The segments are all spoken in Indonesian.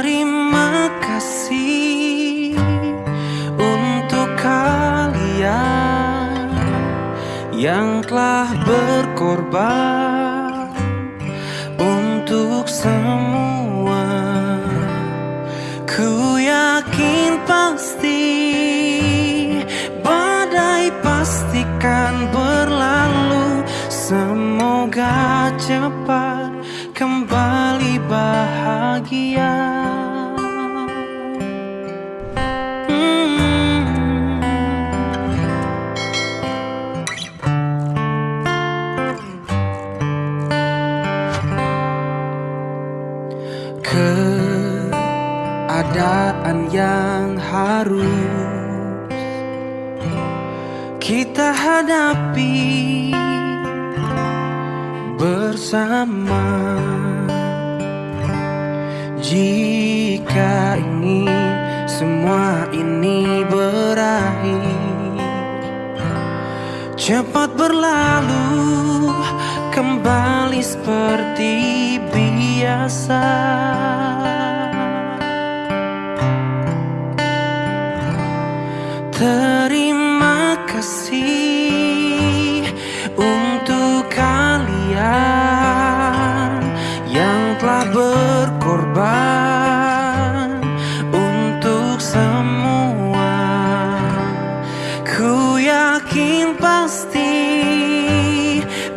Terima kasih untuk kalian yang telah berkorban untuk semua. Ku yakin pasti badai pastikan berlalu. Semoga cepat kembali bahagia. Yang harus kita hadapi bersama. Jika ingin semua ini berakhir cepat berlalu kembali seperti biasa Terima kasih untuk kalian yang telah berkorban untuk semua. Ku yakin pasti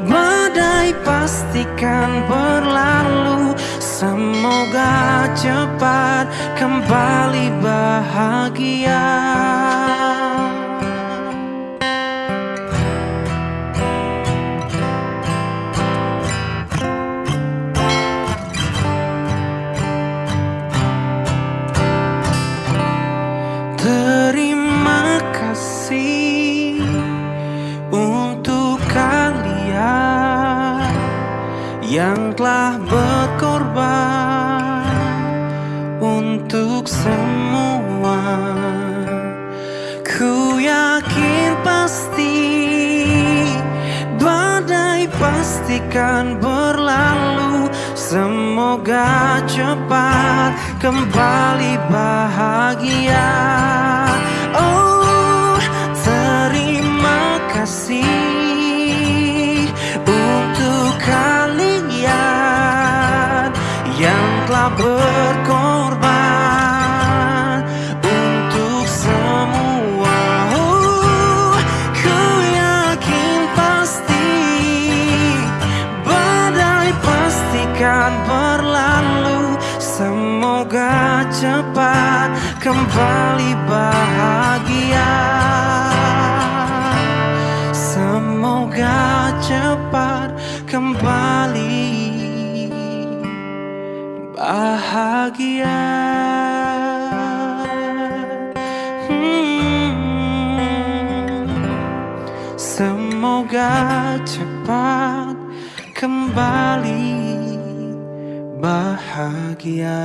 badai pastikan berlalu. Semoga cepat kembali bahagia. Kasih untuk kalian yang telah berkorban untuk semua. Ku yakin pasti badai pastikan berlalu. Semoga cepat kembali bahagia. Telah berkorban untuk semua. Oh, ku yakin pasti badai pastikan berlalu. Semoga cepat kembali bahagia. Semoga cepat kembali bahagia. Hmm. Semoga cepat kembali bahagia.